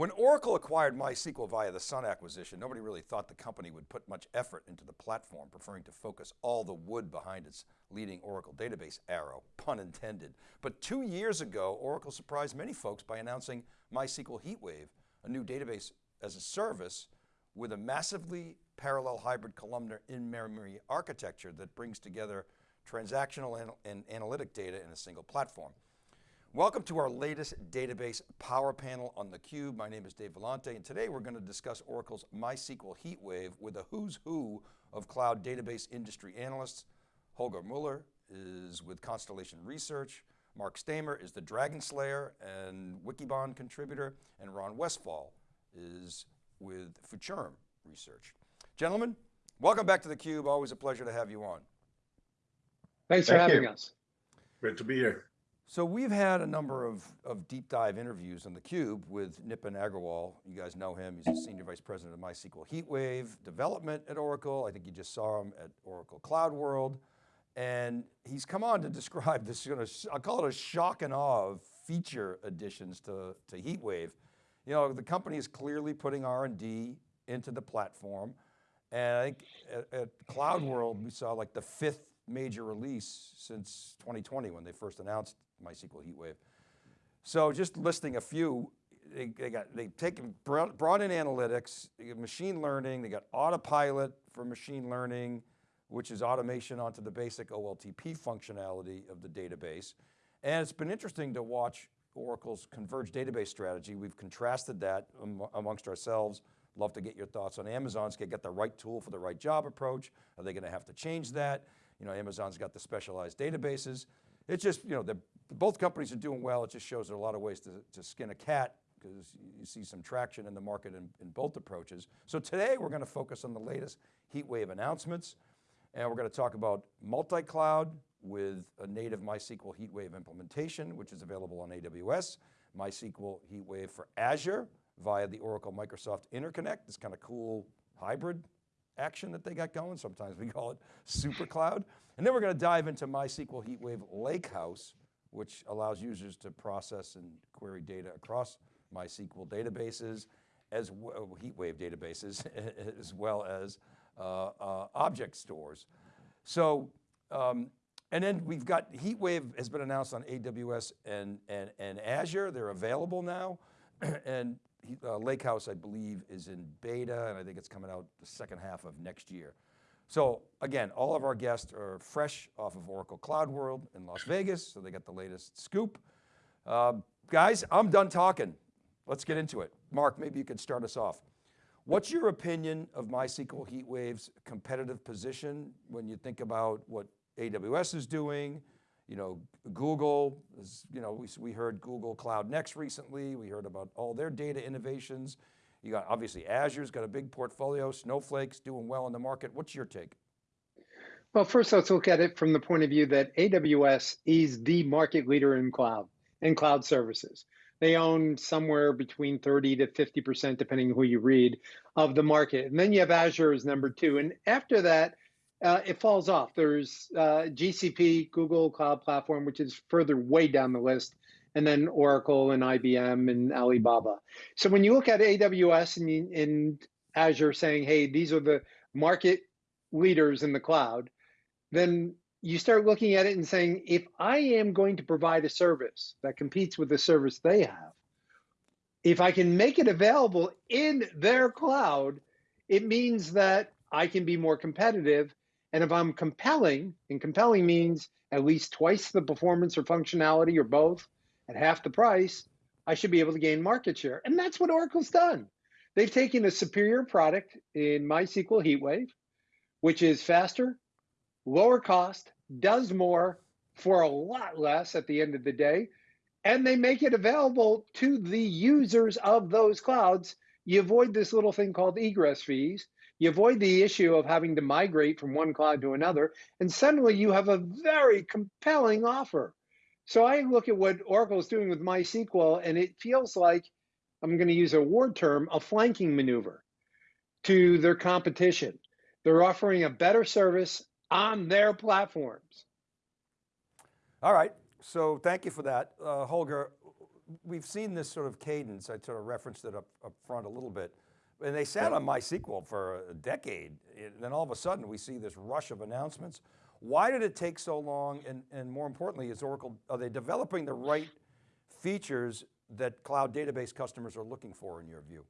When Oracle acquired MySQL via the Sun acquisition, nobody really thought the company would put much effort into the platform, preferring to focus all the wood behind its leading Oracle database arrow, pun intended. But two years ago, Oracle surprised many folks by announcing MySQL HeatWave, a new database as a service with a massively parallel hybrid columnar in-memory architecture that brings together transactional and, and analytic data in a single platform. Welcome to our latest database power panel on theCUBE. My name is Dave Vellante and today we're going to discuss Oracle's MySQL HeatWave with a who's who of cloud database industry analysts. Holger Mueller is with Constellation Research, Marc Staimer is the Dragon Slayer and Wikibon contributor, and Ron Westfall is with Futurum Research. Gentlemen, welcome back to theCUBE. Always a pleasure to have you on. Thanks for having you. us. Great to be here. So we've had a number of, of deep dive interviews on theCUBE with Nipun Agarwal. You guys know him, he's the Senior Vice President of MySQL HeatWave development at Oracle. I think you just saw him at Oracle Cloud World. And he's come on to describe this, you know, I'll call it a shock and awe of feature additions to, to HeatWave. You know, the company is clearly putting R&D into the platform. And I think at, at Cloud World, we saw like the fifth major release since 2020 when they first announced MySQL HeatWave. So just listing a few, they, they got, they taken, brought in analytics, machine learning, they got autopilot for machine learning, which is automation onto the basic OLTP functionality of the database. And it's been interesting to watch Oracle's converged database strategy. We've contrasted that amongst ourselves. Love to get your thoughts on Amazon's get the right tool for the right job approach. Are they going to have to change that? You know, Amazon's got the specialized databases. It's just, you know, both companies are doing well. It just shows there are a lot of ways to, to skin a cat because you see some traction in the market in, in both approaches. So today we're going to focus on the latest HeatWave announcements and we're going to talk about multi-cloud with a native MySQL HeatWave implementation, which is available on AWS, MySQL HeatWave for Azure via the Oracle Microsoft Interconnect, this kind of cool hybrid action that they got going. Sometimes we call it super cloud. And then we're going to dive into MySQL HeatWave Lakehouse, which allows users to process and query data across MySQL databases, as well, HeatWave databases, as well as uh, uh, object stores. So, um, and then we've got HeatWave has been announced on AWS and, and, and Azure. They're available now. and uh, Lakehouse, I believe, is in beta, and I think it's coming out the second half of next year. So again, all of our guests are fresh off of Oracle Cloud World in Las Vegas, so they got the latest scoop. Uh, guys, I'm done talking. Let's get into it. Mark, maybe you could start us off. What's your opinion of MySQL HeatWave's competitive position when you think about what AWS is doing, you know, Google is, you know, we, we heard Google Cloud Next recently. We heard about all their data innovations. You got, obviously Azure's got a big portfolio, Snowflake's doing well in the market. What's your take? Well, first let's look at it from the point of view that AWS is the market leader in cloud and cloud services. They own somewhere between 30 to 50%, depending who you read, of the market. And then you have Azure as number two. And after that, uh, it falls off. There's uh, GCP, Google Cloud Platform, which is further way down the list, and then Oracle and IBM and Alibaba. So when you look at AWS and, and Azure saying, hey, these are the market leaders in the cloud, then you start looking at it and saying, if I am going to provide a service that competes with the service they have, if I can make it available in their cloud, it means that I can be more competitive and if I'm compelling, and compelling means at least twice the performance or functionality or both at half the price, I should be able to gain market share. And that's what Oracle's done. They've taken a superior product in MySQL HeatWave, which is faster, lower cost, does more for a lot less at the end of the day, and they make it available to the users of those clouds. You avoid this little thing called egress fees you avoid the issue of having to migrate from one cloud to another, and suddenly you have a very compelling offer. So I look at what Oracle is doing with MySQL, and it feels like, I'm going to use a word term, a flanking maneuver to their competition. They're offering a better service on their platforms. All right, So thank you for that. Uh, Holger, we've seen this sort of cadence, I sort of referenced it up, up front a little bit, and they sat on MySQL for a decade. And then all of a sudden we see this rush of announcements. Why did it take so long? And, and more importantly, is Oracle, are they developing the right features that cloud database customers are looking for in your view?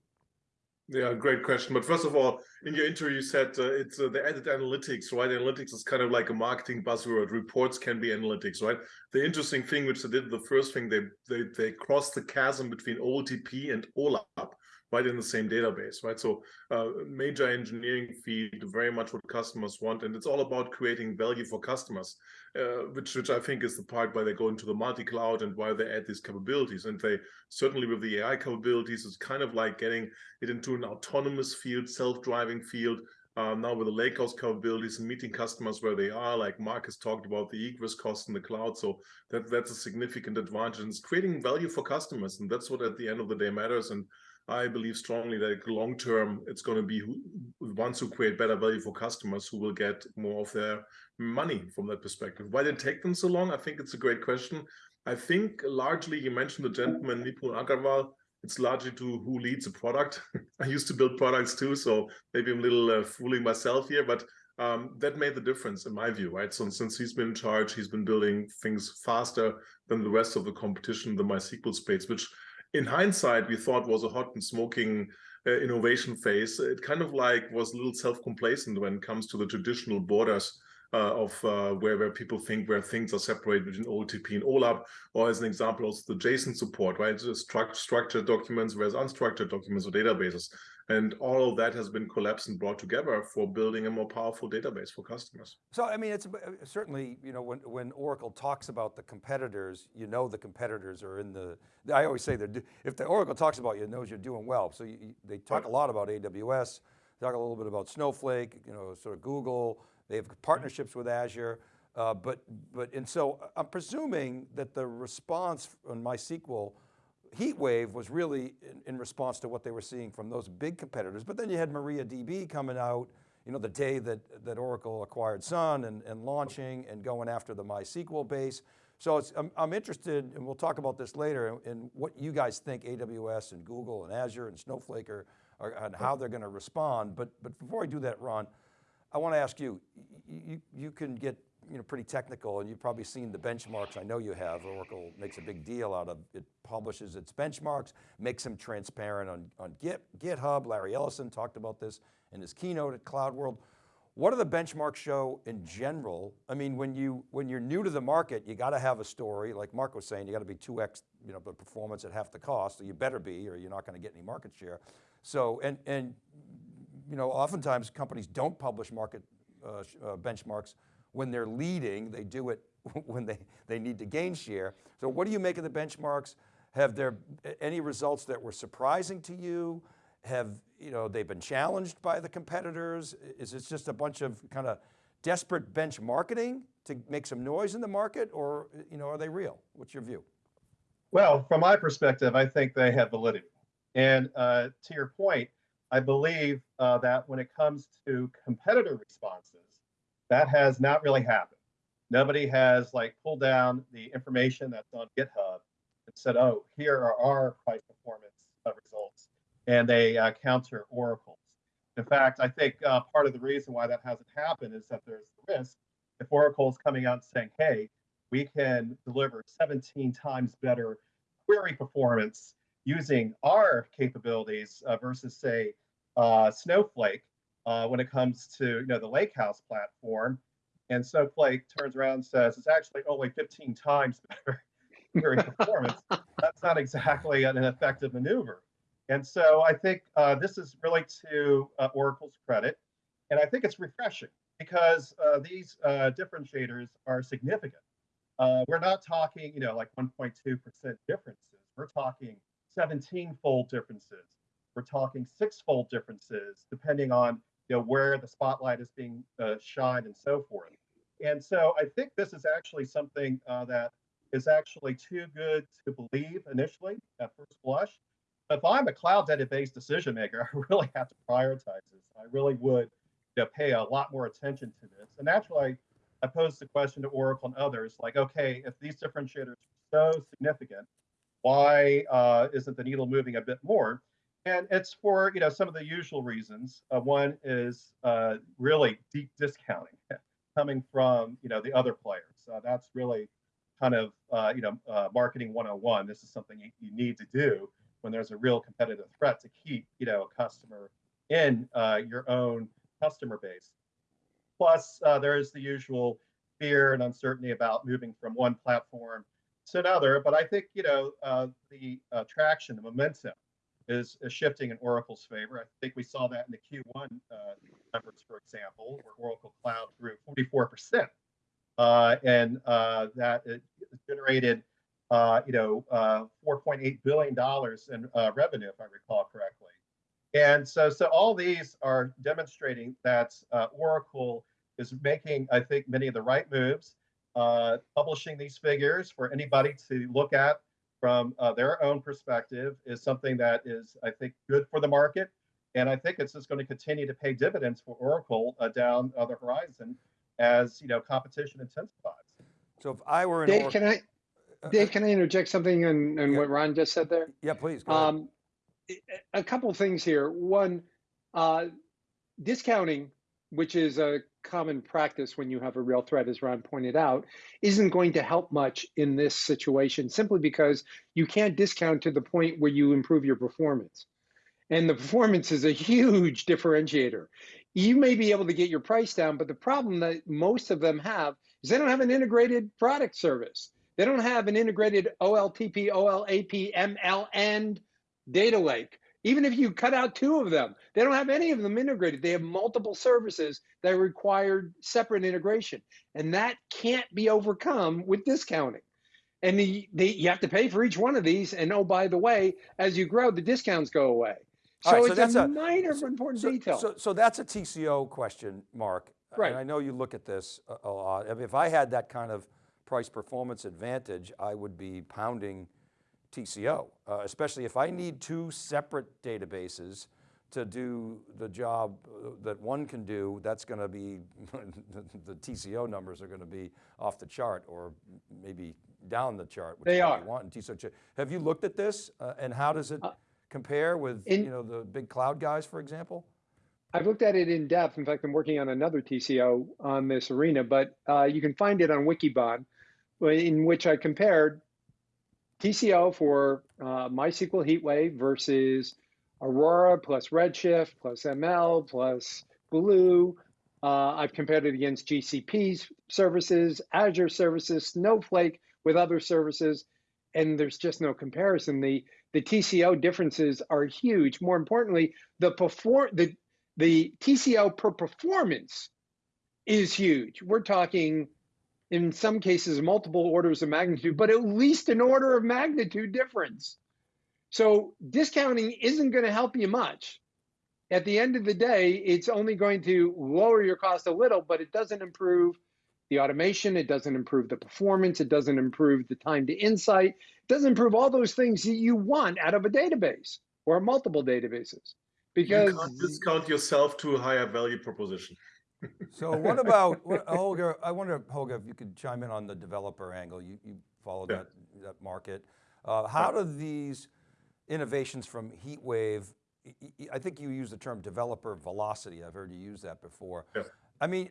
Yeah, great question. But first of all, in your interview, you said uh, it's uh, the added analytics, right? Analytics is kind of like a marketing buzzword. Reports can be analytics, right? The interesting thing, which they did, the first thing they they they crossed the chasm between OLTP and OLAP, right in the same database, right? So uh, major engineering field, very much what customers want, and it's all about creating value for customers, uh, which which I think is the part why they go into the multi-cloud and why they add these capabilities. And they certainly with the AI capabilities, it's kind of like getting it into an autonomous field, self-driving field. Um, now with the Lakehouse capabilities and meeting customers where they are, like Mark has talked about the egress cost in the cloud. So that that's a significant advantage. And it's creating value for customers. And that's what at the end of the day matters. And I believe strongly that long term, it's going to be who, ones who create better value for customers who will get more of their money from that perspective. Why did it take them so long? I think it's a great question. I think largely you mentioned the gentleman Nipun Agarwal. It's largely to who leads a product. I used to build products too, so maybe I'm a little uh, fooling myself here, but um, that made the difference in my view, right? So since he's been in charge, he's been building things faster than the rest of the competition, the MySQL space, which in hindsight, we thought was a hot and smoking uh, innovation phase. It kind of like was a little self-complacent when it comes to the traditional borders uh, of uh, where, where people think where things are separated between OLTP and OLAP, or as an example, also the JSON support, right? Struct structured documents versus unstructured documents or databases. And all of that has been collapsed and brought together for building a more powerful database for customers. So, I mean, it's certainly, you know, when, when Oracle talks about the competitors, you know the competitors are in the, I always say that if the Oracle talks about you, it knows you're doing well. So you, they talk a lot about AWS, talk a little bit about Snowflake, you know, sort of Google, they have partnerships with Azure, uh, but, but, and so I'm presuming that the response on MySQL HeatWave was really in, in, response to what they were seeing from those big competitors. But then you had MariaDB coming out, you know, the day that, that Oracle acquired Sun and, and launching and going after the MySQL base. So I'm, I'm, interested, and we'll talk about this later, in, in, what you guys think AWS and Google and Azure and Snowflake are, are and how they're going to respond. But, but before I do that, Ron, I want to ask you, you, you can get you know, pretty technical and you've probably seen the benchmarks, I know you have, Oracle makes a big deal out of, it publishes its benchmarks, makes them transparent on, on Git, GitHub, Larry Ellison talked about this in his keynote at Cloud World. What do the benchmarks show in general? I mean, when, you, when you're new to the market, you got to have a story, like Mark was saying, you got to be 2X you know, the performance at half the cost, so you better be or you're not going to get any market share. So, and, and you know, oftentimes companies don't publish market uh, uh, benchmarks when they're leading, they do it when they, they need to gain share. So what do you make of the benchmarks? Have there any results that were surprising to you? Have you know, they've been challenged by the competitors? Is it just a bunch of kind of desperate bench marketing to make some noise in the market or you know, are they real? What's your view? Well, from my perspective, I think they have validity. And uh, to your point, I believe uh, that when it comes to competitor responses, that has not really happened. Nobody has like pulled down the information that's on GitHub and said, "Oh, here are our price performance results," and they uh, counter Oracle's. In fact, I think uh, part of the reason why that hasn't happened is that there's the risk if Oracle's coming out and saying, "Hey, we can deliver 17 times better query performance using our capabilities uh, versus, say, uh, Snowflake, uh, when it comes to you know the Lakehouse platform. And Snowflake turns around and says it's actually only 15 times better query performance. That's not exactly an effective maneuver. And so I think uh, this is really to uh, Oracle's credit. And I think it's refreshing because uh, these uh, differentiators are significant. Uh, we're not talking, you know, like 1.2% differences. We're talking 17-fold differences. We're talking six-fold differences depending on you know, where the spotlight is being uh, shined and so forth. And so I think this is actually something uh, that is actually too good to believe initially at first blush. If I'm a cloud database decision maker, I really have to prioritize this. I really would you know, pay a lot more attention to this. And naturally, I posed the question to Oracle and others, like, okay, if these differentiators are so significant, why uh, isn't the needle moving a bit more? And it's for you know some of the usual reasons. Uh, one is uh, really deep discounting coming from you know the other players. Uh, that's really kind of uh, you know uh, marketing 101. This is something you, you, need to do when there's a real competitive threat to keep you know a customer in uh, your own customer base. Plus, there is the usual fear and uncertainty about moving from one platform to another. But I think you know the traction, the momentum is, is shifting in Oracle's favor. I think we saw that in the Q1 uh, numbers, for example, where Oracle Cloud grew 44%. Uh, and uh, that generated, uh, you know, uh, 4.8 billion dollars in uh, revenue, if I recall correctly. And so, so all these are demonstrating that Oracle is making, I think, many of the right moves, publishing these figures for anybody to look at from uh, their own perspective is something that is, I think, good for the market. And I think it's just going to continue to pay dividends for Oracle uh, down uh, the horizon as you know competition intensifies. So if I were in Dave, Oracle, can I, uh, Dave, can I interject something on, on Yeah. what Ron just said there? yeah, please. Go ahead. Um, a couple things here. One, uh, discounting, which is a common practice when you have a real threat, as Ron pointed out, isn't going to help much in this situation simply because you can't discount to the point where you improve your performance. And the performance is a huge differentiator. You may be able to get your price down, but the problem that most of them have is they don't have an integrated product service. They don't have an integrated OLTP, OLAP, ML, and data lake. Even if you cut out two of them, they don't have any of them integrated. They have multiple services that require separate integration. And that can't be overcome with discounting. And the, the, you have to pay for each one of these. And oh, by the way, as you grow, the discounts go away. So right, so it's that's a minor but important so, detail. So, so that's a TCO question, Mark. Right. And I know you look at this a, a lot. I mean, if I had that kind of price performance advantage, I would be pounding TCO, uh, especially if I need two separate databases to do the job uh, that one can do, that's going to be, the, TCO numbers are going to be off the chart or maybe down the chart. Which They are. you want in TCO. Have you looked at this uh, and how does it Uh, compare with in- you know, the big cloud guys, for example? I've looked at it in depth. In fact, I'm working on another TCO on this arena, but uh, you can find it on Wikibon, in which I compared TCO for uh, MySQL HeatWave versus Aurora plus Redshift plus ML plus Glue. Uh, I've compared it against GCP's services, Azure services, Snowflake with other services, and there's just no comparison. The the TCO differences are huge. More importantly, the perform the the TCO per performance is huge. We're talking, in some cases, multiple orders of magnitude, but at least an order of magnitude difference. So discounting isn't going to help you much. At the end of the day, it's only going to lower your cost a little, but it doesn't improve the automation. It doesn't improve the performance. It doesn't improve the time to insight. It doesn't improve all those things that you want out of a database or multiple databases. Because you can't discount yourself to a higher value proposition. So what about, what, Holger, I wonder, Holger, if you could chime in on the developer angle. You, you follow Yeah. that, that market. Uh, how do these innovations from HeatWave, I think you use the term developer velocity. I've heard you use that before. Yeah. I mean,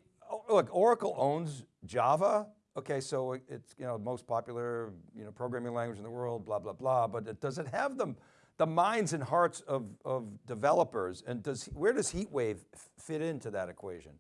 look, Oracle owns Java. Okay, so it's, you know, most popular, you know, programming language in the world, blah, blah, blah. But it, does it have the, the minds and hearts of, of developers? And does, where does HeatWave fit into that equation?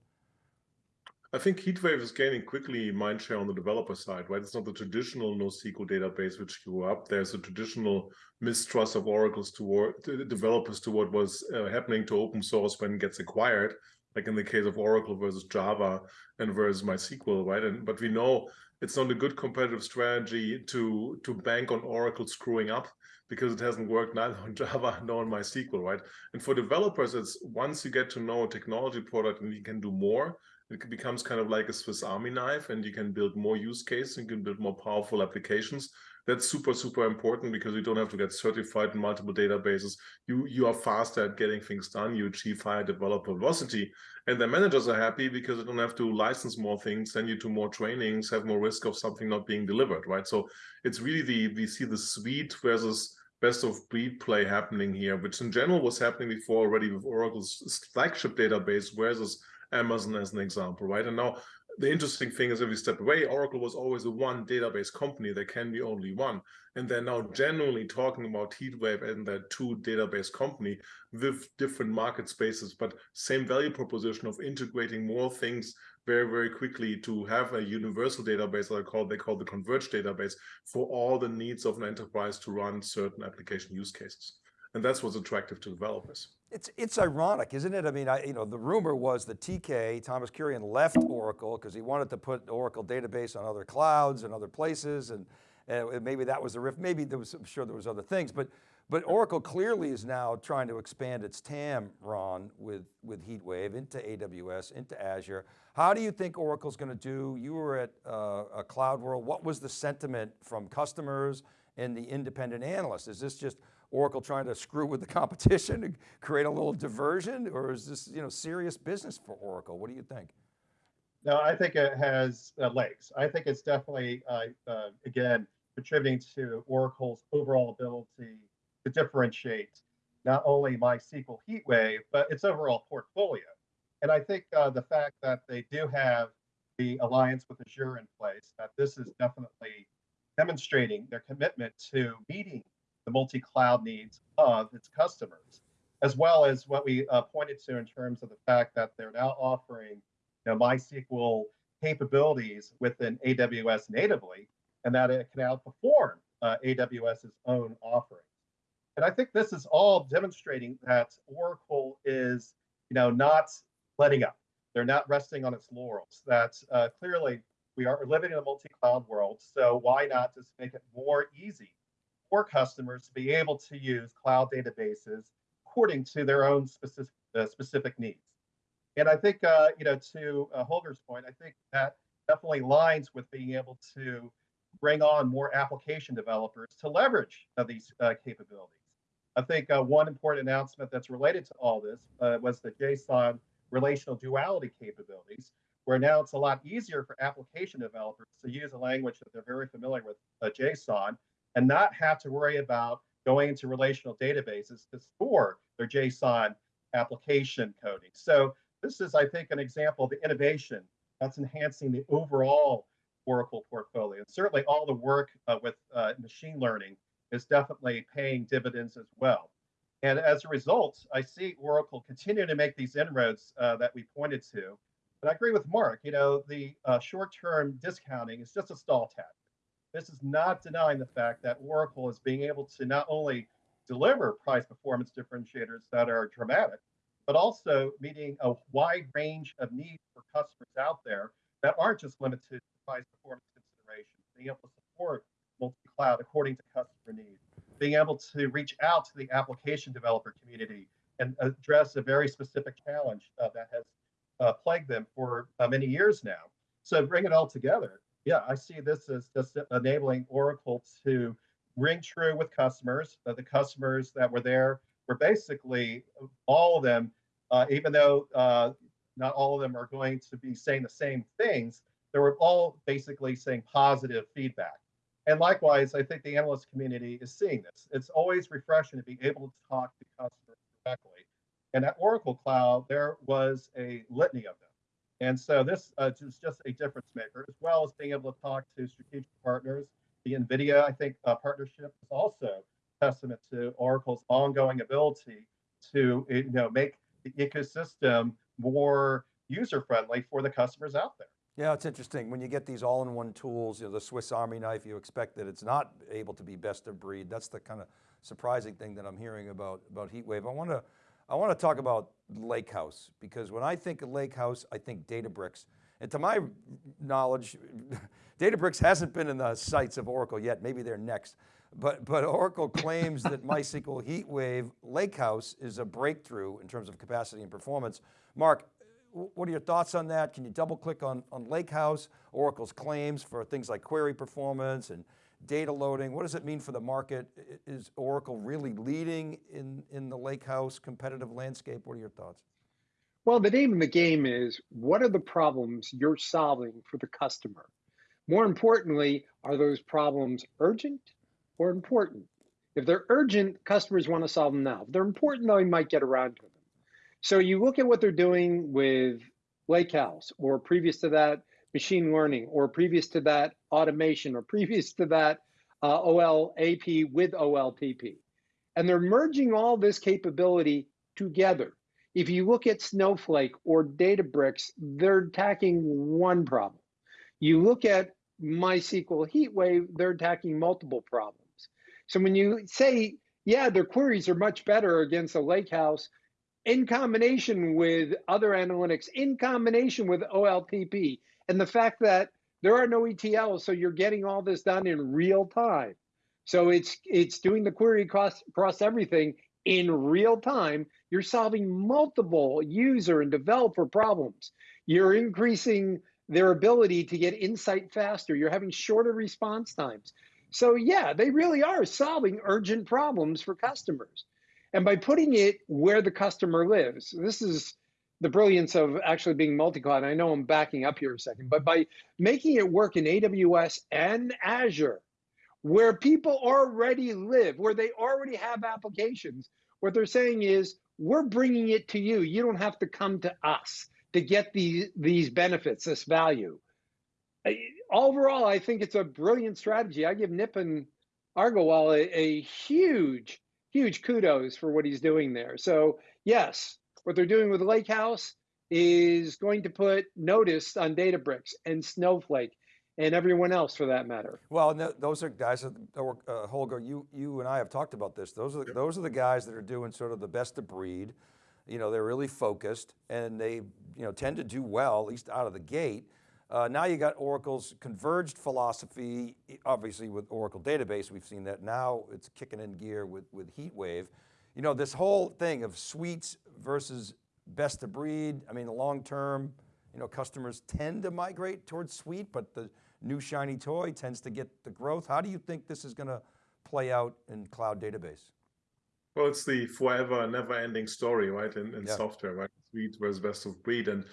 I think HeatWave is gaining quickly mindshare on the developer side, right? It's not the traditional NoSQL database which grew up. There's a traditional mistrust of Oracle's toward developers to what was uh, happening to open source when it gets acquired, like in the case of Oracle versus Java and versus MySQL, right? And but we know it's not a good competitive strategy to to bank on Oracle screwing up because it hasn't worked neither on Java nor on MySQL, right? And for developers, it's once you get to know a technology product and you can do more, it becomes kind of like a Swiss Army knife, and you can build more use cases, you can build more powerful applications. That's super, super important because you don't have to get certified in multiple databases. You you are faster at getting things done. You achieve higher developer velocity, and the managers are happy because they don't have to license more things, send you to more trainings, have more risk of something not being delivered, right? So it's really the we see the suite versus best of breed play happening here, which in general was happening before already with Oracle's flagship database versus Amazon as an example, right? And now the interesting thing is if we step away, Oracle was always a one database company. There can be only one. And they're now generally talking about HeatWave and that two database company with different market spaces, but same value proposition of integrating more things very, very quickly to have a universal database that I call they call the converged database for all the needs of an enterprise to run certain application use cases. And that's what's attractive to developers. It's, it's ironic, isn't it? I mean, I, you know, the rumor was that TK, Thomas Kurian left Oracle because he wanted to put Oracle database on other clouds and other places. And, and maybe that was the riff. Maybe there was, I'm sure there was other things, but, but Oracle clearly is now trying to expand its TAM, Ron, with, with HeatWave into AWS, into Azure. How do you think Oracle's going to do? You were at uh, a Cloud World. What was the sentiment from customers and the independent analysts? Is this just Oracle trying to screw with the competition and create a little diversion, or is this you know serious business for Oracle? What do you think? No, I think it has uh, legs. I think it's definitely, uh, uh, again, contributing to Oracle's overall ability to differentiate not only MySQL HeatWave, but its overall portfolio. And I think uh, the fact that they do have the alliance with Azure in place, that this is definitely demonstrating their commitment to meeting the multi-cloud needs of its customers, as well as what we uh, pointed to in terms of the fact that they're now offering you know, MySQL capabilities within AWS natively, and that it can outperform uh, AWS's own offering. And I think this is all demonstrating that Oracle is, you know, not letting up. They're not resting on its laurels. That uh, clearly we are living in a multi-cloud world, so why not just make it more easy for customers to be able to use cloud databases according to their own specific uh, specific needs? And I think, uh, you know, to uh, Holger's point, I think that definitely lines with being able to bring on more application developers to leverage uh, these uh, capabilities. I think uh, one important announcement that's related to all this was the JSON relational duality capabilities, where now it's a lot easier for application developers to use a language that they're very familiar with, JSON, and not have to worry about going into relational databases to store their JSON application coding. So this is, I think, an example of the innovation that's enhancing the overall Oracle portfolio. And certainly all the work uh, with uh, machine learning is definitely paying dividends as well. And as a result, I see Oracle continue to make these inroads uh, that we pointed to. But I agree with Mark, you know, the uh, short-term discounting is just a stall tactic. This is not denying the fact that Oracle is being able to not only deliver price performance differentiators that are dramatic, but also meeting a wide range of needs for customers out there that aren't just limited to price performance considerations, being able to support multi-cloud according to customer needs, being able to reach out to the application developer community and address a very specific challenge uh, that has uh, plagued them for uh, many years now. So bring it all together. Yeah, I see this as just enabling Oracle to ring true with customers. Uh, the customers that were there were basically all of them, uh, even though uh, not all of them are going to be saying the same things, they were all basically saying positive feedback. And likewise, I think the analyst community is seeing this. It's always refreshing to be able to talk to customers directly. And at Oracle Cloud, there was a litany of them. And so this uh, is just a difference maker, as well as being able to talk to strategic partners. The NVIDIA, I think, uh, partnership is also testament to Oracle's ongoing ability to you know make the ecosystem more user friendly for the customers out there. Yeah, it's interesting. When you get these all-in-one tools, you know, the Swiss Army knife, you expect that it's not able to be best of breed. That's the kind of surprising thing that I'm hearing about, about HeatWave. I want to, I want to talk about Lakehouse because when I think of Lakehouse, I think Databricks. And to my knowledge, Databricks hasn't been in the sights of Oracle yet. Maybe they're next. But, but Oracle claims that MySQL HeatWave Lakehouse is a breakthrough in terms of capacity and performance. Mark, what are your thoughts on that? Can you double click on, on Lakehouse, Oracle's claims for things like query performance and data loading? What does it mean for the market? Is Oracle really leading in, in the Lakehouse competitive landscape? What are your thoughts? Well, the name of the game is what are the problems you're solving for the customer? More importantly, are those problems urgent or important? If they're urgent, customers want to solve them now. If they're important, they might get around to them. So you look at what they're doing with Lakehouse, or previous to that, machine learning, or previous to that, automation, or previous to that, uh, OLAP with OLTP. And they're merging all this capability together. If you look at Snowflake or Databricks, they're attacking one problem. You look at MySQL HeatWave, they're attacking multiple problems. So when you say, yeah, their queries are much better against a lakehouse in combination with other analytics, in combination with OLTP, and the fact that there are no ETLs, so you're getting all this done in real time. So it's it's doing the query across across everything in real time. You're solving multiple user and developer problems. You're increasing their ability to get insight faster. You're having shorter response times. So yeah, they really are solving urgent problems for customers. And by putting it where the customer lives, this is the brilliance of actually being multi-cloud. I know I'm backing up here a second, but by making it work in AWS and Azure, where people already live, where they already have applications, what they're saying is, we're bringing it to you. You don't have to come to us to get these, these benefits, this value. Overall, I think it's a brilliant strategy. I give Nipun Agarwal a, a huge, huge kudos for what he's doing there. So yes, what they're doing with Lakehouse is going to put notice on Databricks and Snowflake and everyone else for that matter. Well, no, those are guys, that- were, uh, Holger, you, you and I have talked about this. Those are, those are the guys that are doing sort of the best of breed. You know, they're really focused and they, you know, tend to do well, at least out of the gate. Uh, now you got Oracle's converged philosophy, obviously with Oracle database, we've seen that. Now it's kicking in gear with, with HeatWave. You know, this whole thing of suites versus best of breed, I mean, the long term, you know, customers tend to migrate towards suite, but the new shiny toy tends to get the growth. How do you think this is going to play out in cloud database? Well, it's the forever, never-ending story, right? In, in Yeah. software, right? Suite versus best of breed, and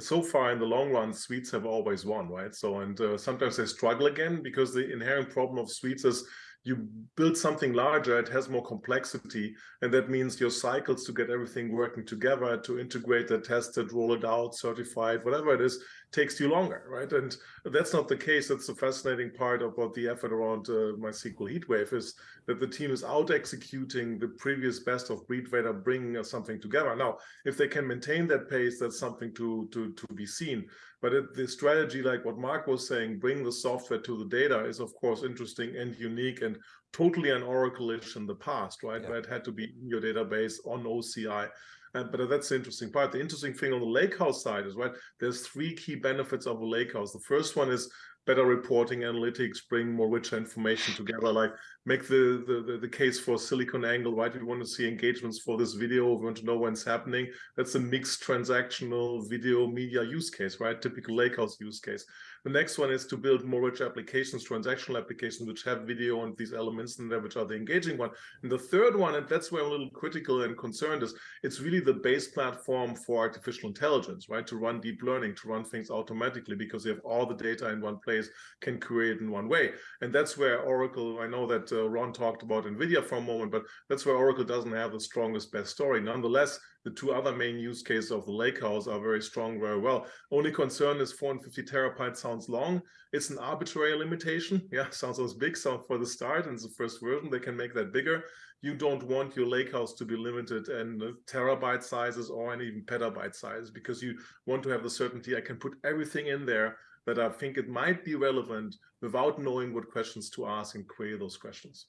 so far in the long run, suites have always won, right? So, and uh, sometimes they struggle again because the inherent problem of suites is you build something larger, it has more complexity, and that means your cycles to get everything working together, to integrate it, test roll it out, certify it, whatever it is, takes you longer, right? And that's not the case. That's the fascinating part about the effort around uh, MySQL HeatWave is that the team is out executing the previous best of breed way of bringing uh, something together. Now, if they can maintain that pace, that's something to to to be seen. But it, the strategy, like what Mark was saying, bring the software to the data is of course interesting and unique and totally an Oracle-ish in the past, right? Yeah. It had to be in your database on OCI. And, but that's the interesting part. The interesting thing on the lakehouse side is right. There's three key benefits of a lakehouse. The first one is better reporting, analytics, bring more richer information together. Like make the, the the case for Silicon Angle, right? We want to see engagements for this video. We want to know when it's happening. That's a mixed transactional video media use case, right? Typical lakehouse use case. The next one is to build more rich applications, transactional applications, which have video and these elements in there, which are the engaging one. And the third one, and that's where I'm a little critical and concerned, is it's really the base platform for artificial intelligence, right? To run deep learning, to run things automatically, because you have all the data in one place, can create in one way. And that's where Oracle, I know that uh, Ron talked about NVIDIA for a moment, but that's where Oracle doesn't have the strongest, best story. Nonetheless, the two other main use cases of the Lakehouse are very strong, very well. Only concern is 450 terabytes sounds long. It's an arbitrary limitation. Yeah, sounds as big. So for the start, and the first version, they can make that bigger. You don't want your Lakehouse to be limited in terabyte sizes or even petabyte sizes because you want to have the certainty I can put everything in there that I think it might be relevant without knowing what questions to ask and query those questions.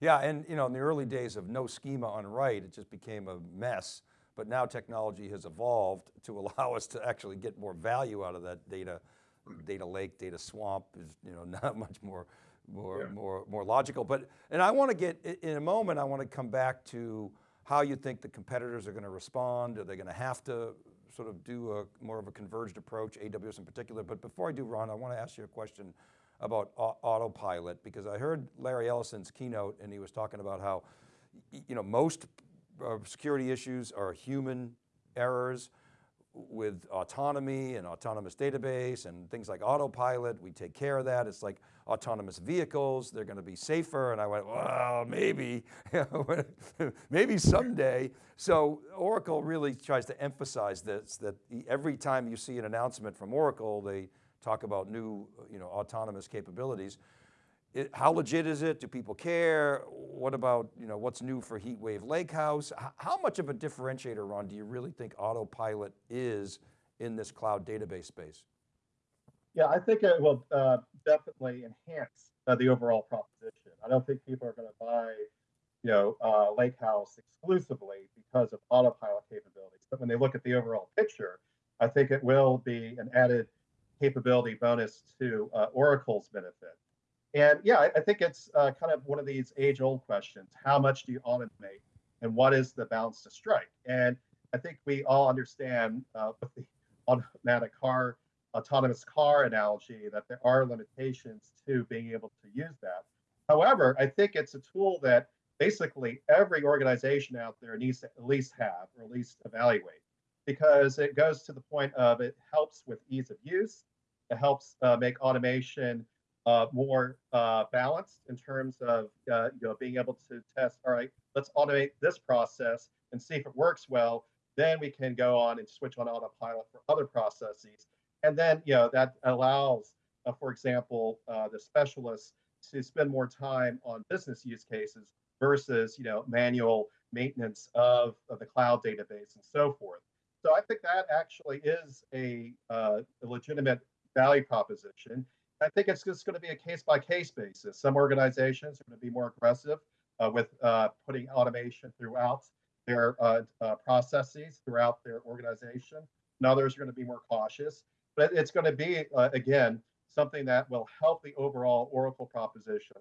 Yeah, and you know, in the early days of no schema on write, it just became a mess. But now technology has evolved to allow us to actually get more value out of that data. Data lake, data swamp is you know not much more, more, Yeah. more, more logical. But and I want to get in a moment. I want to come back to how you think the competitors are going to respond. Are they going to have to sort of do a more of a converged approach, AWS in particular. But before I do, Ron, I want to ask you a question about autopilot because I heard Larry Ellison's keynote and he was talking about how, you know, most uh, security issues are human errors with autonomy and autonomous database and things like autopilot, we take care of that. It's like autonomous vehicles, they're going to be safer. And I went, well, maybe, maybe someday. So Oracle really tries to emphasize this, that every time you see an announcement from Oracle, they talk about new you know, autonomous capabilities. It, how legit is it? Do people care? What about, you know, what's new for HeatWave Lakehouse? H how much of a differentiator, Ron, do you really think autopilot is in this cloud database space? Yeah, I think it will uh, definitely enhance uh, the overall proposition. I don't think people are going to buy, you know, uh, Lakehouse exclusively because of autopilot capabilities. But when they look at the overall picture, I think it will be an added capability bonus to uh, Oracle's benefit. And yeah, I, I think it's uh, kind of one of these age-old questions: How much do you automate, and what is the balance to strike? And I think we all understand uh, with the automatic car autonomous car analogy that there are limitations to being able to use that. However, I think it's a tool that basically every organization out there needs to at least have or at least evaluate because it goes to the point of it helps with ease of use. It helps uh, make automation uh, more uh, balanced in terms of uh, you know being able to test. All right, let's automate this process and see if it works well. Then we can go on and switch on autopilot for other processes and then, you know, that allows, uh, for example, uh, the specialists to spend more time on business use cases versus, you know, manual maintenance of, of the cloud database and so forth. So I think that actually is a, uh, a legitimate value proposition. I think it's just going to be a case by case basis. Some organizations are going to be more aggressive uh, with uh, putting automation throughout their uh, uh, processes, throughout their organization. And others are going to be more cautious but it's going to be uh, again something that will help the overall Oracle proposition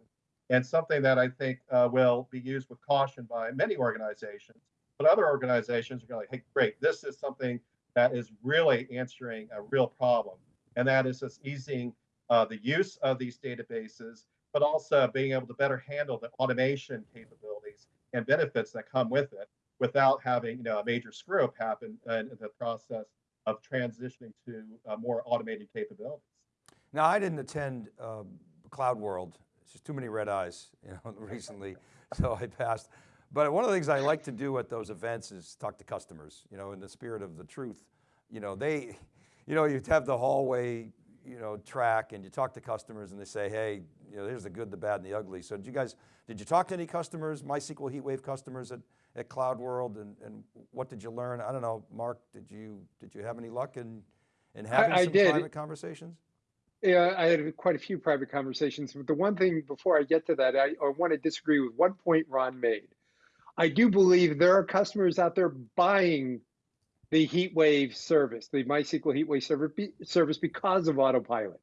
and something that I think uh, will be used with caution by many organizations. But other organizations are going to, hey, great, this is something that is really answering a real problem, and that is just easing uh, the use of these databases, but also being able to better handle the automation capabilities and benefits that come with it without having you know a major screw up happen in the process of transitioning to uh, more automated capabilities. Now, I didn't attend uh, Cloud World. It's just too many red eyes, you know, recently, so I passed. But one of the things I like to do at those events is talk to customers, you know, in the spirit of the truth. You know, they, you know, you'd have the hallway, you know, track and you talk to customers and they say, hey, you know, there's the good, the bad and the ugly. So did you guys, did you talk to any customers, MySQL HeatWave customers at, at Cloud World and, and what did you learn? I don't know, Mark, did you, did you have any luck in, in having I some did. private conversations? Yeah, I had quite a few private conversations. But the one thing before I get to that, I, I want to disagree with one point Ron made. I do believe there are customers out there buying the HeatWave service, the MySQL HeatWave server, service because of autopilot.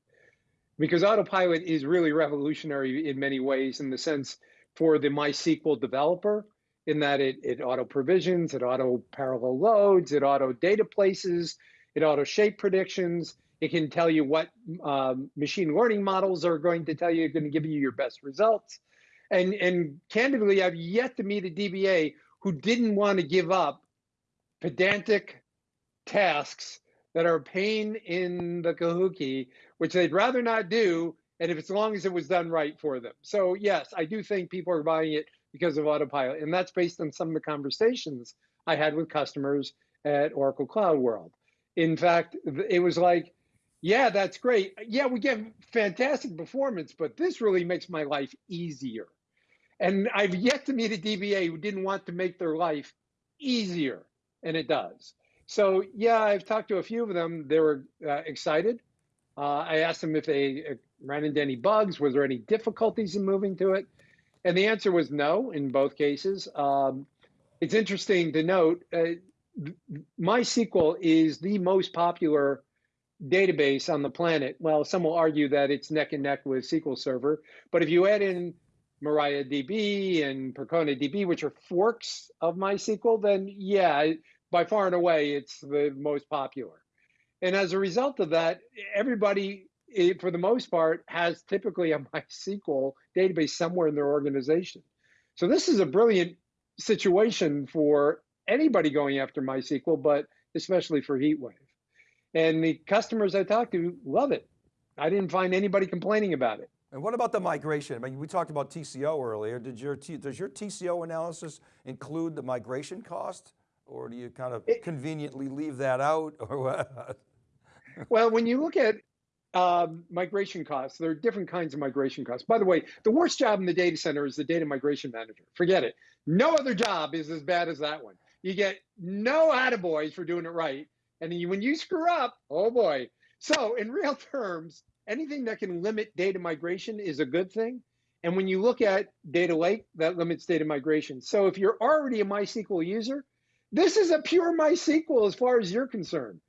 Because autopilot is really revolutionary in many ways in the sense for the MySQL developer, in that it, it auto provisions, it auto parallel loads, it auto data places, it auto shape predictions. It can tell you what um, machine learning models are going to tell you, going to give you your best results. And, and candidly, I've yet to meet a DBA who didn't want to give up pedantic tasks that are pain in the kahuki, which they'd rather not do, and if as long as it was done right for them. So yes, I do think people are buying it because of autopilot, and that's based on some of the conversations I had with customers at Oracle Cloud World. In fact, it was like, yeah, that's great. Yeah, we get fantastic performance, but this really makes my life easier. And I've yet to meet a DBA who didn't want to make their life easier, and it does. So yeah, I've talked to a few of them. They were uh, excited. Uh, I asked them if they uh, ran into any bugs. Was there any difficulties in moving to it? And the answer was no in both cases. Um, it's interesting to note, uh, MySQL is the most popular database on the planet. Well, some will argue that it's neck and neck with SQL Server, but if you add in MariaDB and Percona DB, which are forks of MySQL, then yeah, by far and away, it's the most popular. And as a result of that, everybody, eh, for the most part, has typically a MySQL database somewhere in their organization. So this is a brilliant situation for anybody going after MySQL, but especially for HeatWave. And the customers I talked to love it. I didn't find anybody complaining about it. And what about the migration? I mean, we talked about TCO earlier. Did your, does your TCO analysis include the migration cost? Or do you kind of It- conveniently leave that out or what? Well, when you look at um, migration costs, there are different kinds of migration costs. By the way, the worst job in the data center is the data migration manager. Forget it. No other job is as bad as that one. You get no attaboys for doing it right. And then you, when you screw up, oh boy. So, in real terms, anything that can limit data migration is a good thing. And when you look at data lake, that limits data migration. So, if you're already a MySQL user, this is a pure MySQL as far as you're concerned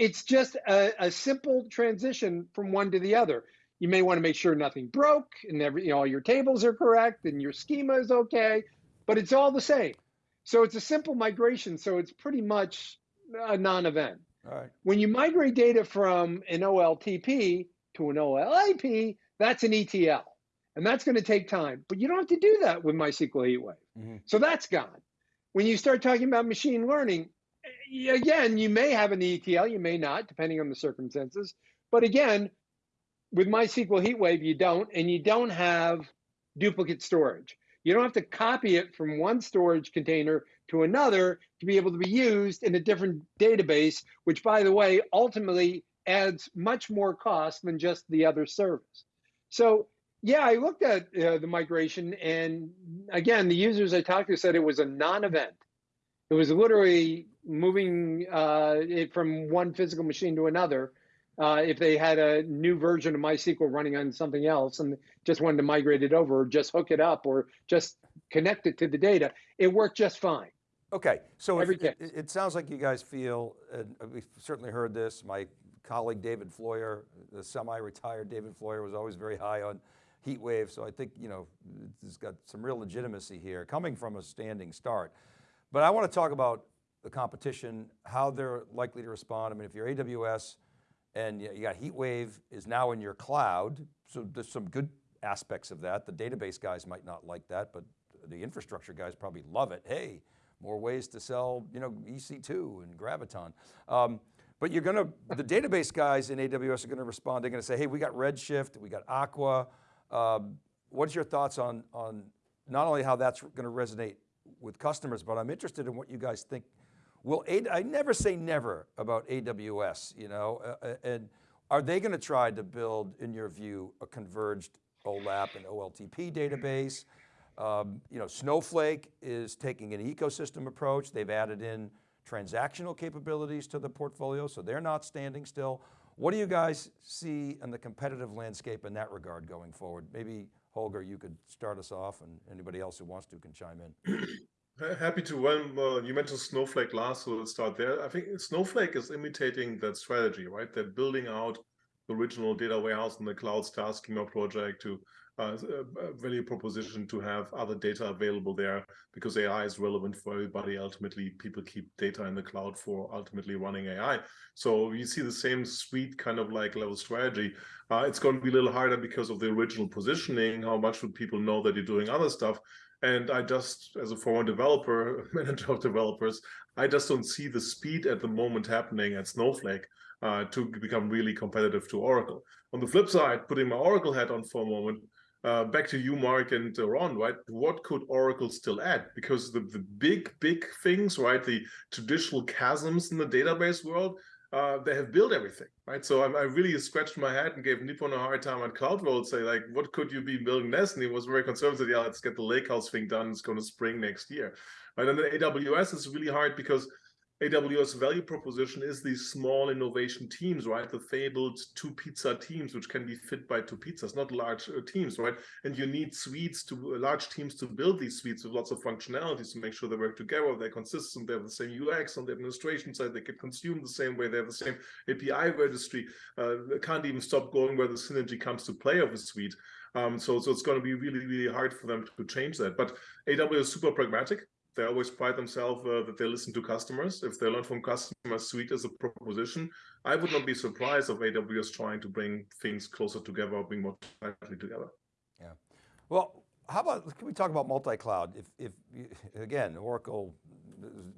it's just a, a, simple transition from one to the other. You may want to make sure nothing broke and every, you know, all your tables are correct and your schema is okay, but it's all the same. So it's a simple migration. So it's pretty much a non-event. Right. When you migrate data from an OLTP to an OLAP, that's an ETL, and that's going to take time. But you don't have to do that with MySQL HeatWave. Mm-hmm. So that's gone. When you start talking about machine learning, eh, again, you may have an ETL, you may not, depending on the circumstances. But again, with MySQL HeatWave, you don't, and you don't have duplicate storage. You don't have to copy it from one storage container to another to be able to be used in a different database, which, by the way, ultimately adds much more cost than just the other service. So, yeah, I looked at uh, the migration, and again, the users I talked to said it was a non event. It was literally moving uh, it from one physical machine to another. Uh, if they had a new version of MySQL running on something else and just wanted to migrate it over, or just hook it up, or just connect it to the data, it worked just fine. Okay, so Every if, it, it, sounds like you guys feel, and we've certainly heard this, my colleague David Floyer, the semi-retired David Floyer was always very high on HeatWave, so I think, you know, it's got some real legitimacy here, coming from a standing start. But I want to talk about the competition, how they're likely to respond. I mean, if you're AWS and you got HeatWave is now in your cloud, so there's some good aspects of that. The database guys might not like that, but the infrastructure guys probably love it. Hey, more ways to sell, you know, EC2 and Graviton. Um, but you're going to, the database guys in AWS are going to respond. They're going to say, hey, we got Redshift, we got Aqua. Um, what's your thoughts on, on not only how that's going to resonate with customers, but I'm interested in what you guys think. Will A I never say never about AWS, you know, uh, and are they going to try to build, in your view, a converged OLAP and OLTP database? Um, you know, Snowflake is taking an ecosystem approach. They've added in transactional capabilities to the portfolio, so they're not standing still. What do you guys see in the competitive landscape in that regard going forward? Maybe Holger, you could start us off and anybody else who wants to can chime in. Happy to. Well, you mentioned Snowflake last, so let's start there. I think Snowflake is imitating that strategy, right? They're building out the original data warehouse in the cloud star schema project to uh, a value proposition to have other data available there because AI is relevant for everybody. Ultimately, people keep data in the cloud for ultimately running AI. So you see the same suite kind of like level strategy. Uh, it's going to be a little harder because of the original positioning. How much would people know that you're doing other stuff? And I just, as a former developer, manager of developers, I just don't see the speed at the moment happening at Snowflake uh, to become really competitive to Oracle. On the flip side, putting my Oracle hat on for a moment, uh, back to you, Marc and uh, Ron, right? What could Oracle still add? Because the, the big, big things, right? The traditional chasms in the database world, uh, they have built everything, right? So I, I, really scratched my head and gave Nipun a hard time at CloudWorld, say like, what could you be building next? And he was very conservative. Yeah, let's get the Lakehouse thing done. It's going to spring next year. Right? And then AWS is really hard because AWS value proposition is these small innovation teams, right? The fabled two pizza teams, which can be fit by two pizzas, not large uh, teams, right? And you need suites to uh, large teams to build these suites with lots of functionalities to make sure they work together, they're consistent, they have the same UX on the administration side, they can consume the same way, they have the same API registry, uh, can't even stop going where the synergy comes to play of a suite. Um, so, so it's going to be really, really hard for them to change that. But AWS is super pragmatic they always pride themselves uh, that they listen to customers. If they learn from customers, Suite is a proposition. I would not be surprised of AWS trying to bring things closer together, bring more tightly together. Yeah. Well, how about, can we talk about multi-cloud? If, if you, again, Oracle,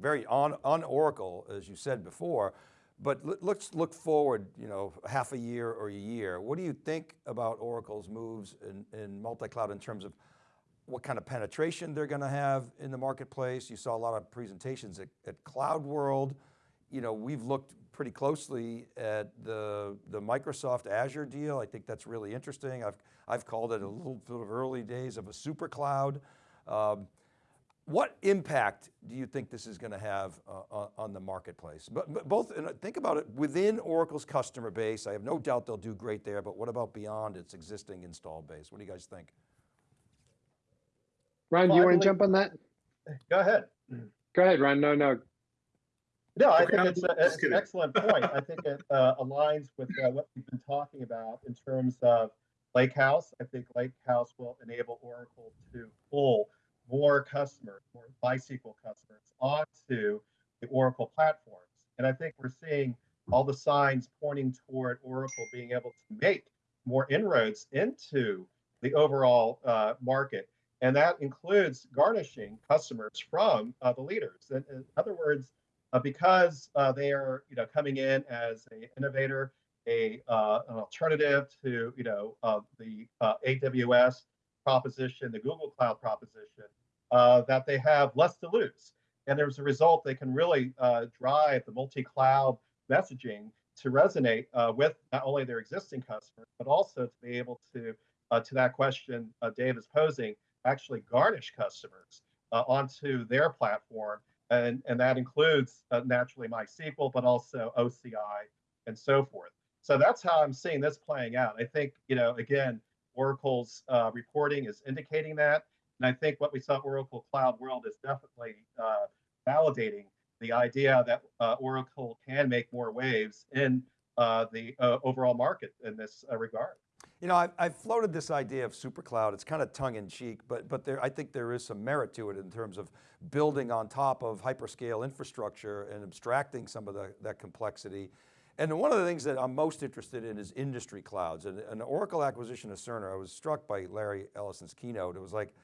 very on, on Oracle, as you said before, but let- let's look forward, you know, half a year or a year. What do you think about Oracle's moves in, in multi-cloud in terms of what kind of penetration they're going to have in the marketplace? You saw a lot of presentations at, at Cloud World. You know, we've looked pretty closely at the, the Microsoft Azure deal. I think that's really interesting. I've, I've called it a little bit of early days of a super cloud. Um, what impact do you think this is going to have uh, on, on the marketplace? But, but both, think about it, within Oracle's customer base, I have no doubt they'll do great there, but what about beyond its existing install base? What do you guys think? Ron, do you want to jump on that? Go ahead. Go ahead, Ron. No, no. No, I Okay, think I'm it's, a, it's an excellent point. I think it uh, aligns with uh, what we've been talking about in terms of Lakehouse. I think Lakehouse will enable Oracle to pull more customers, more MySQL customers onto the Oracle platforms. And I think we're seeing all the signs pointing toward Oracle being able to make more inroads into the overall uh, market. And that includes garnishing customers from uh, the leaders. In, in other words, uh, because uh, they are, you know, coming in as an innovator, a uh, an alternative to, you know, uh, the AWS proposition, the Google Cloud proposition, that they have less to lose, and as a result, they can really drive the multi-cloud messaging to resonate uh, with not only their existing customers, but also to be able to, uh, to that question uh, Dave is posing, actually garnish customers uh, onto their platform and, and that includes uh, naturally MySQL, but also OCI and so forth. So that's how I'm seeing this playing out. I think, you know, again, Oracle's uh, reporting is indicating that. And I think what we saw Oracle Cloud World is definitely uh, validating the idea that uh, Oracle can make more waves in uh, the uh, overall market in this uh, regard. You know, I've, I've floated this idea of super cloud. It's kind of tongue in cheek, but, but there, I think there is some merit to it in terms of building on top of hyperscale infrastructure and abstracting some of the, that complexity. And one of the things that I'm most interested in is industry clouds. And an Oracle acquisition of Cerner, I was struck by Larry Ellison's keynote. It was like,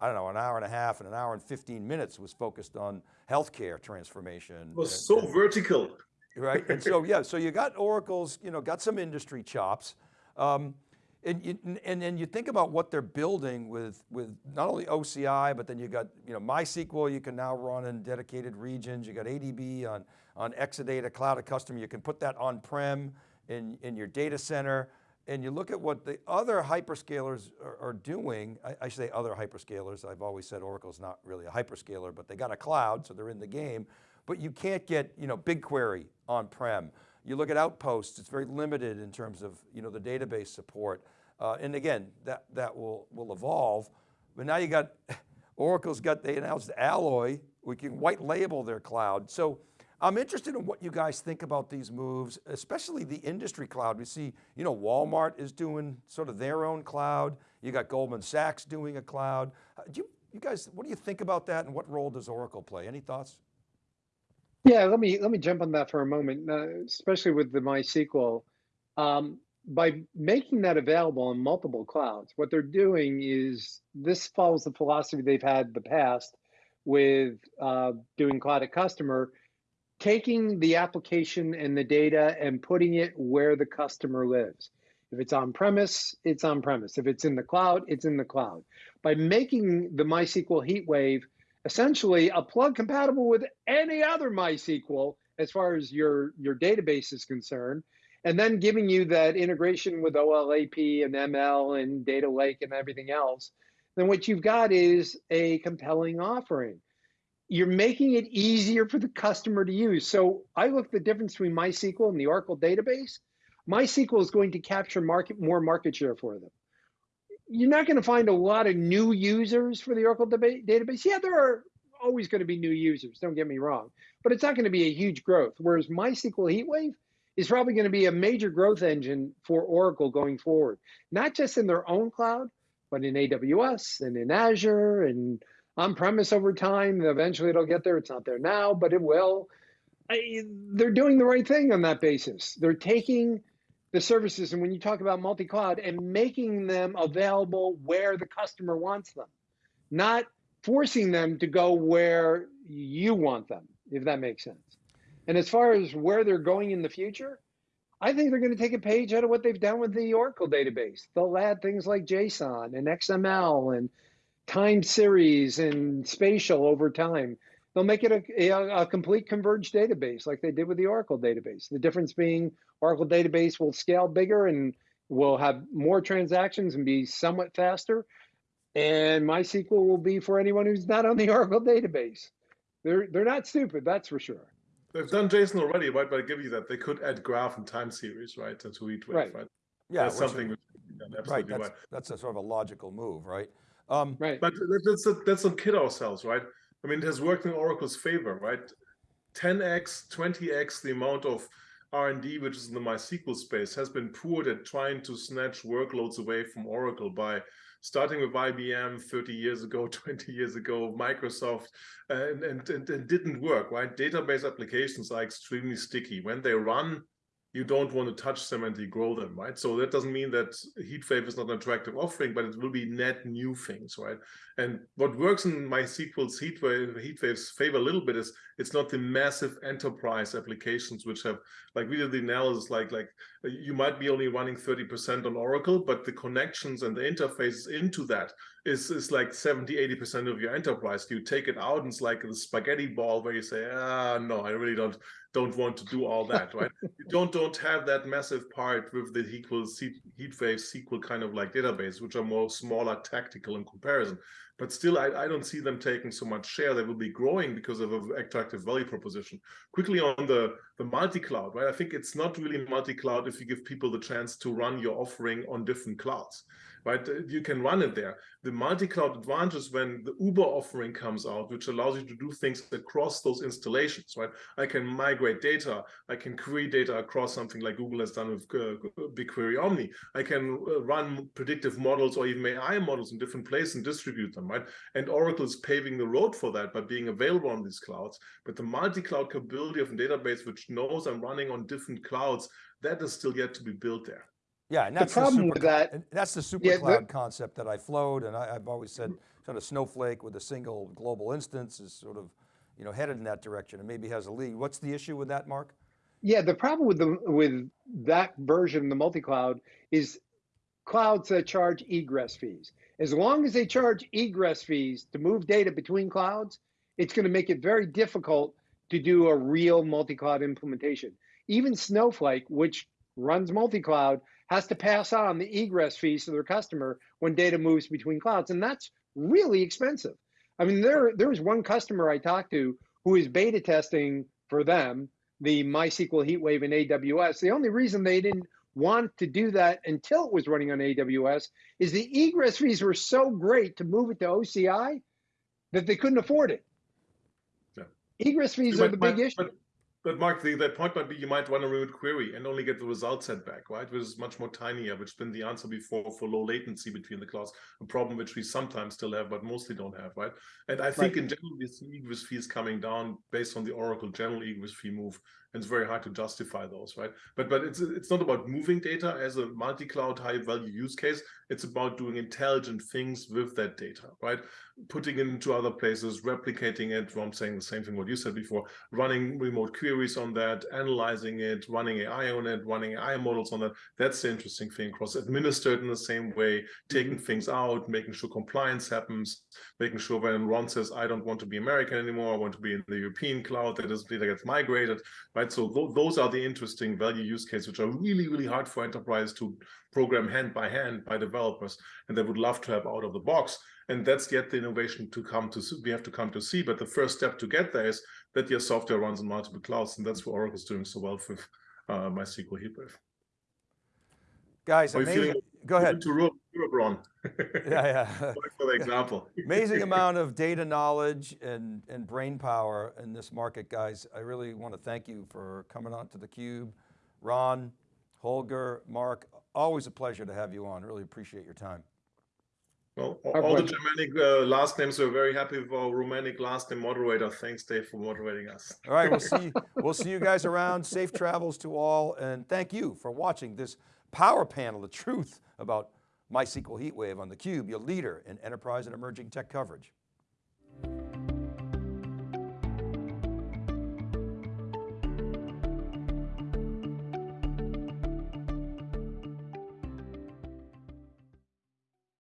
I don't know, an hour and a half and an hour and 15 minutes was focused on healthcare transformation. It was and- so and- vertical. right? And so, yeah, so you got Oracle's, you know, got some industry chops. Um, and, you, and then you think about what they're building with, with not only OCI, but then you got, you know, MySQL you can now run in dedicated regions. You got ADB on, on Exadata Cloud Custom. You can put that on-prem in, in your data center. And you look at what the other hyperscalers are, are doing. I, I say other hyperscalers. I've always said Oracle's not really a hyperscaler, but they got a cloud, so they're in the game. But you can't get, you know, BigQuery on-prem. You look at Outposts, it's very limited in terms of, you know, the database support. Uh, and again, that, that will, will evolve. But now you got, Oracle's got, they announced Alloy, we can white label their cloud. So I'm interested in what you guys think about these moves, especially the industry cloud. We see, you know, Walmart is doing sort of their own cloud. You got Goldman Sachs doing a cloud. Uh, Do you, you guys, what do you think about that and what role does Oracle play? Any thoughts? Yeah, let me let me jump on that for a moment, uh, especially with the MySQL. Um, by making that available on multiple clouds, what they're doing is this follows the philosophy they've had in the past with uh, doing cloud at customer, taking the application and the data and putting it where the customer lives. If it's on premise, it's on premise. If it's in the cloud, it's in the cloud. By making the MySQL HeatWave essentially a plug compatible with any other MySQL as far as your, your database is concerned, and then giving you that integration with OLAP and ML and data lake and everything else, then what you've got is a compelling offering. You're making it easier for the customer to use. So I look at the difference between MySQL and the Oracle database. MySQL is going to capture market more market share for them you're not going to find a lot of new users for the Oracle database. Yeah, there are always going to be new users, don't get me wrong, but it's not going to be a huge growth. Whereas MySQL HeatWave is probably going to be a major growth engine for Oracle going forward, not just in their own cloud, but in AWS and in Azure and on premise over time. Eventually it'll get there. It's not there now, but it will. I, they're doing the right thing on that basis. They're taking the services, and when you talk about multi cloud, and making them available where the customer wants them, not forcing them to go where you want them, if that makes sense. And as far as where they're going in the future, I think they're going to take a page out of what they've done with the Oracle database. They'll add things like JSON and XML and time series and spatial over time. They'll make it a, a, a, complete converged database like they did with the Oracle database. The difference being Oracle database will scale bigger and will have more transactions and be somewhat faster. And MySQL will be for anyone who's not on the Oracle database. They're, they're not stupid, that's for sure. They've done JSON already, right? But I give you that. They could add graph and time series, right? To HeatWave, right? right? Yeah, that's something which, right. That's, right. that's a sort of a logical move, right? Um, right. But let's, let's not kid ourselves, right? I mean, it has worked in Oracle's favor, right? 10x, 20x the amount of R&D, which is in the MySQL space, has been poured at trying to snatch workloads away from Oracle by starting with IBM 30 years ago, 20 years ago, Microsoft, and, and, and, and didn't work, right? Database applications are extremely sticky. When they run, you don't want to touch them and grow them, right? So that doesn't mean that HeatWave is not an attractive offering, but it will be net new things, right? And what works in MySQL's HeatWave, HeatWave's favor a little bit is it's not the massive enterprise applications which have, like we did the analysis, like like you might be only running 30% on Oracle, but the connections and the interfaces into that is, is like 70, 80% of your enterprise. You take it out and it's like the spaghetti ball where you say, ah, no, I really don't don't want to do all that, right? you don't don't have that massive part with the equals HeatWave SQL kind of like database, which are more smaller tactical in comparison. But still, I, I don't see them taking so much share. They will be growing because of an attractive value proposition. Quickly on the, the multi-cloud, right? I think it's not really multi-cloud if you give people the chance to run your offering on different clouds right? You can run it there. The multi-cloud advantage is when the Uber offering comes out, which allows you to do things across those installations, right? I can migrate data. I can query data across something like Google has done with uh, BigQuery Omni. I can uh, run predictive models or even AI models in different places and distribute them, right? And Oracle is paving the road for that by being available on these clouds. But the multi-cloud capability of a database which knows I'm running on different clouds, that is still yet to be built there. Yeah, and that's the problem the with that. That's the super yeah, cloud concept that I float, and I, have always said sort of Snowflake with a single global instance is sort of, you know, headed in that direction and maybe has a lead. What's the issue with that, Marc? Yeah, the problem with the with that version, of the multi-cloud, is clouds that charge egress fees. As long as they charge egress fees to move data between clouds, it's going to make it very difficult to do a real multi-cloud implementation. Even Snowflake, which runs multi-cloud, has to pass on the egress fees to their customer when data moves between clouds. And that's really expensive. I mean, there, there was one customer I talked to who is beta testing for them the MySQL HeatWave in AWS. The only reason they didn't want to do that until it was running on AWS is the egress fees were so great to move it to OCI that they couldn't afford it. Yeah. Egress fees are the big issue. But, but Marc, the, the point might be you might run a remote query and only get the result set back, right? Which is much more tinier, which has been the answer before for low latency between the clouds, a problem which we sometimes still have, but mostly don't have, right? And I think right. in general, this egress fee is coming down based on the Oracle general egress fee move and it's very hard to justify those, right? But but it's it's not about moving data as a multi-cloud high-value use case. It's about doing intelligent things with that data, right? Putting it into other places, replicating it. Well, I'm saying the same thing what you said before. Running remote queries on that, analyzing it, running AI on it, running AI models on that. That's the interesting thing. Cross administered in the same way, taking mm -hmm. things out, making sure compliance happens, making sure when Ron says I don't want to be American anymore, I want to be in the European cloud, that is data gets migrated right? So th those are the interesting value use cases, which are really, really hard for enterprise to program hand by hand by developers, and they would love to have out of the box. And that's yet the innovation to come to, we have to come to see. But the first step to get there is that your software runs on multiple clouds, and that's what Oracle's doing so well with uh, MySQL HeatWave. Guys, amazing go ahead. To Europe, Ron. yeah, yeah. for the example. Amazing amount of data knowledge and, and brain power in this market, guys. I really want to thank you for coming on to theCUBE. Ron, Holger, Marc, always a pleasure to have you on. Really appreciate your time. Well, all, all the Germanic uh, last names were very happy with our Romanic last name moderator. Thanks, Dave, for moderating us. All right, we'll see. we'll see you guys around. Safe travels to all, and thank you for watching this power panel, the truth about MySQL HeatWave on theCUBE, your leader in enterprise and emerging tech coverage.